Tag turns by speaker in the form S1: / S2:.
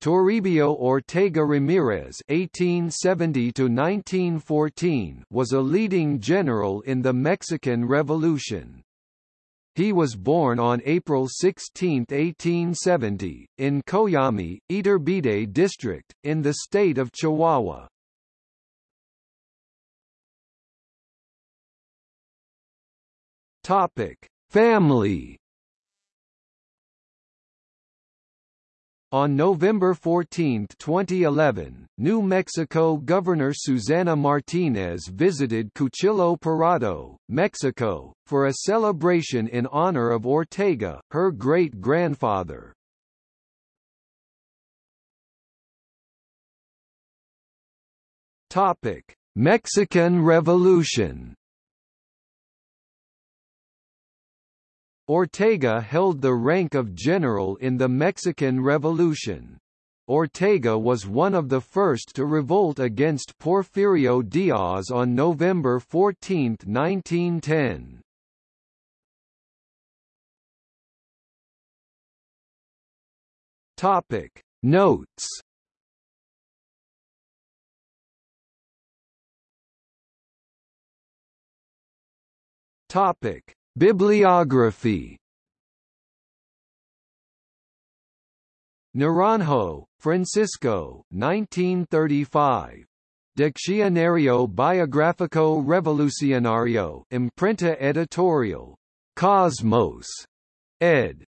S1: Toribio Ortega Ramirez (1870–1914) was a leading general in the Mexican Revolution. He was born on April 16, 1870, in Coyame, Iturbide District, in the state of Chihuahua. Topic: Family On November 14, 2011, New Mexico Governor Susana Martinez visited Cuchillo Parado, Mexico, for a celebration in honor of Ortega, her great-grandfather. Mexican Revolution Ortega held the rank of general in the Mexican Revolution. Ortega was one of the first to revolt against Porfirio Diaz on November 14, 1910. Topic Notes Topic Bibliography Naranjo, Francisco 1935. Diccionario Biográfico Revolucionario Imprenta Editorial. Cosmos. ed.